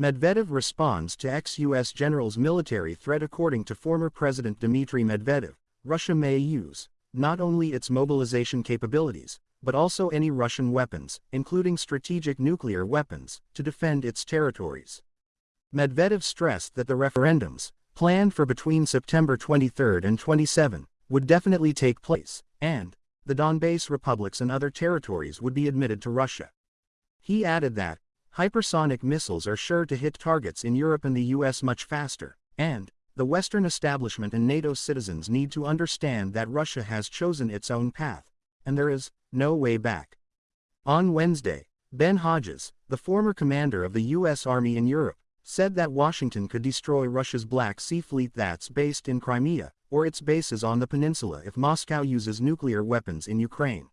Medvedev responds to ex-US general's military threat according to former President Dmitry Medvedev, Russia may use not only its mobilization capabilities, but also any Russian weapons, including strategic nuclear weapons, to defend its territories. Medvedev stressed that the referendums, planned for between September 23 and 27, would definitely take place, and the Donbass republics and other territories would be admitted to Russia. He added that, hypersonic missiles are sure to hit targets in Europe and the US much faster, and, the Western establishment and NATO citizens need to understand that Russia has chosen its own path, and there is no way back. On Wednesday, Ben Hodges, the former commander of the U.S. Army in Europe, said that Washington could destroy Russia's Black Sea Fleet that's based in Crimea, or its bases on the peninsula if Moscow uses nuclear weapons in Ukraine.